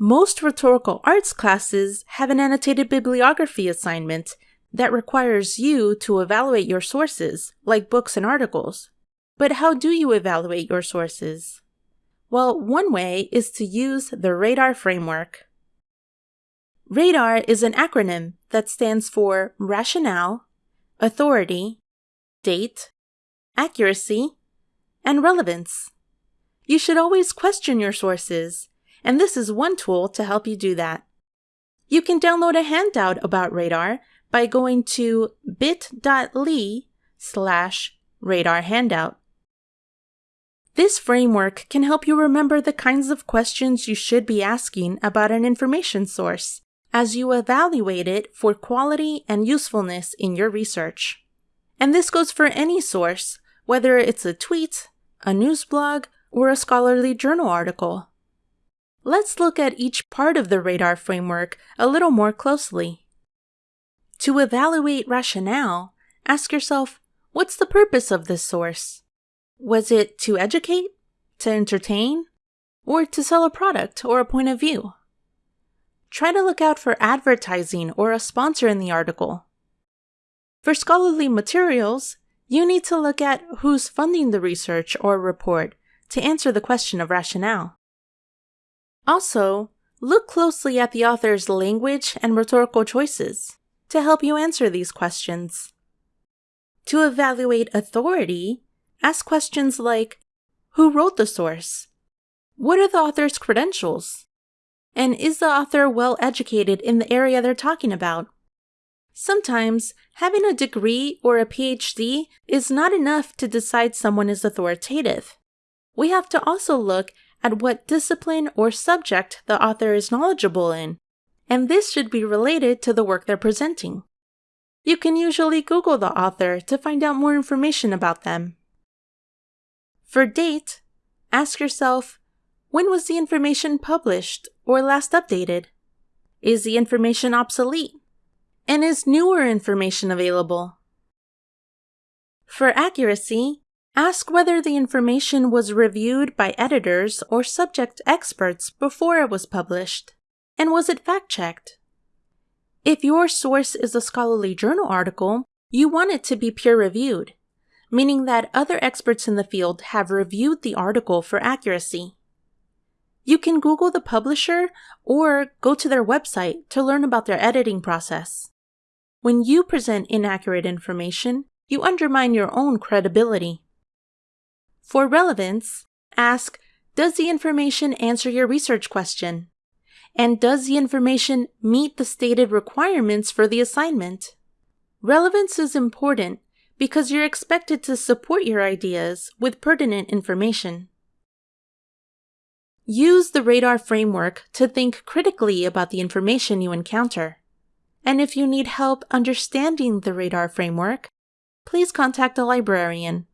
Most rhetorical arts classes have an annotated bibliography assignment that requires you to evaluate your sources, like books and articles. But how do you evaluate your sources? Well, one way is to use the RADAR framework. RADAR is an acronym that stands for Rationale, Authority, Date, Accuracy, and Relevance. You should always question your sources, and this is one tool to help you do that. You can download a handout about Radar by going to bit.ly slash radar handout. This framework can help you remember the kinds of questions you should be asking about an information source as you evaluate it for quality and usefulness in your research. And this goes for any source, whether it's a tweet, a news blog, or a scholarly journal article. Let's look at each part of the radar framework a little more closely. To evaluate rationale, ask yourself what's the purpose of this source? Was it to educate, to entertain, or to sell a product or a point of view? Try to look out for advertising or a sponsor in the article. For scholarly materials, you need to look at who's funding the research or report to answer the question of rationale. Also, look closely at the author's language and rhetorical choices to help you answer these questions. To evaluate authority, ask questions like Who wrote the source? What are the author's credentials? And is the author well educated in the area they're talking about? Sometimes, having a degree or a PhD is not enough to decide someone is authoritative. We have to also look at what discipline or subject the author is knowledgeable in and this should be related to the work they're presenting. You can usually Google the author to find out more information about them. For date, ask yourself when was the information published or last updated? Is the information obsolete? And is newer information available? For accuracy, ask whether the information was reviewed by editors or subject experts before it was published. And was it fact checked? If your source is a scholarly journal article, you want it to be peer reviewed, meaning that other experts in the field have reviewed the article for accuracy. You can Google the publisher or go to their website to learn about their editing process. When you present inaccurate information, you undermine your own credibility. For relevance, ask Does the information answer your research question? And does the information meet the stated requirements for the assignment? Relevance is important because you're expected to support your ideas with pertinent information. Use the radar framework to think critically about the information you encounter. And if you need help understanding the radar framework, please contact a librarian.